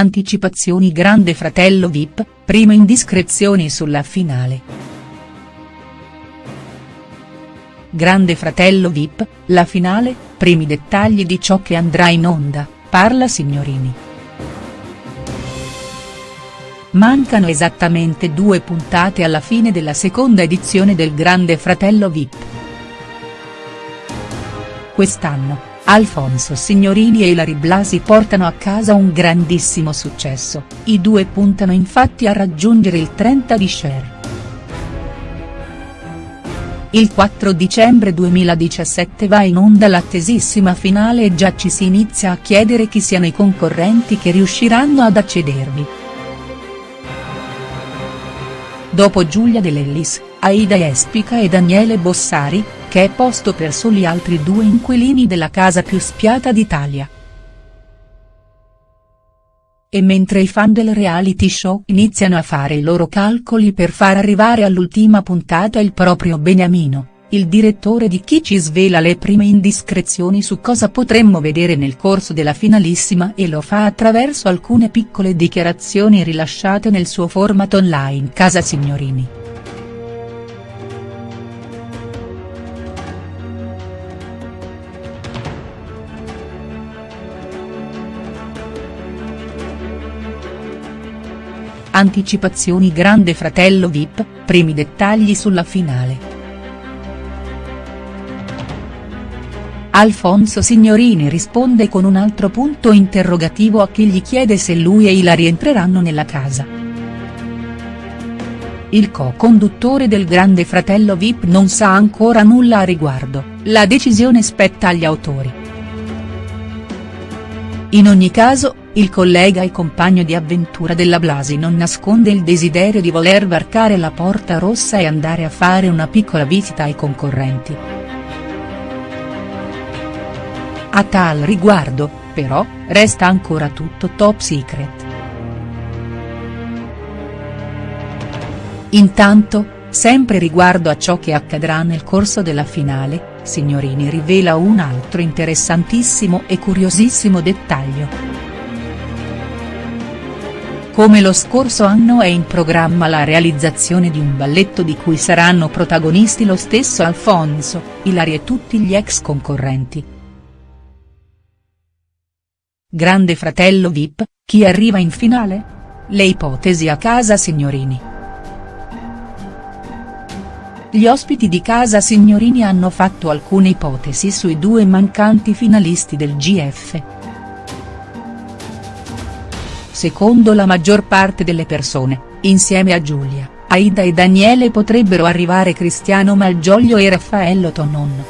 Anticipazioni Grande Fratello Vip, prime indiscrezioni sulla finale. Grande Fratello Vip, la finale, primi dettagli di ciò che andrà in onda, parla Signorini. Mancano esattamente due puntate alla fine della seconda edizione del Grande Fratello Vip. Quest'anno, Alfonso Signorini e Ilari Blasi portano a casa un grandissimo successo, i due puntano infatti a raggiungere il 30 di share. Il 4 dicembre 2017 va in onda l'attesissima finale e già ci si inizia a chiedere chi siano i concorrenti che riusciranno ad accedervi. Dopo Giulia De Aida Espica e Daniele Bossari, che è posto per soli altri due inquilini della casa più spiata d'Italia. E mentre i fan del reality show iniziano a fare i loro calcoli per far arrivare all'ultima puntata il proprio Beniamino, il direttore di Chi ci svela le prime indiscrezioni su cosa potremmo vedere nel corso della finalissima e lo fa attraverso alcune piccole dichiarazioni rilasciate nel suo format online Casa Signorini. Anticipazioni Grande Fratello Vip, primi dettagli sulla finale. Alfonso Signorini risponde con un altro punto interrogativo a chi gli chiede se lui e Ila rientreranno nella casa. Il co-conduttore del Grande Fratello Vip non sa ancora nulla a riguardo, la decisione spetta agli autori. In ogni caso, il collega e compagno di avventura della Blasi non nasconde il desiderio di voler varcare la porta rossa e andare a fare una piccola visita ai concorrenti. A tal riguardo, però, resta ancora tutto top secret. Intanto, sempre riguardo a ciò che accadrà nel corso della finale, Signorini rivela un altro interessantissimo e curiosissimo dettaglio. Come lo scorso anno è in programma la realizzazione di un balletto di cui saranno protagonisti lo stesso Alfonso, Ilari e tutti gli ex concorrenti. Grande fratello Vip, chi arriva in finale? Le ipotesi a casa Signorini. Gli ospiti di casa Signorini hanno fatto alcune ipotesi sui due mancanti finalisti del GF. Secondo la maggior parte delle persone, insieme a Giulia, Aida e Daniele potrebbero arrivare Cristiano Malgioglio e Raffaello Tonon.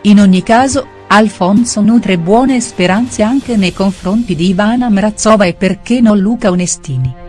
In ogni caso, Alfonso nutre buone speranze anche nei confronti di Ivana Mrazova e perché no Luca Onestini.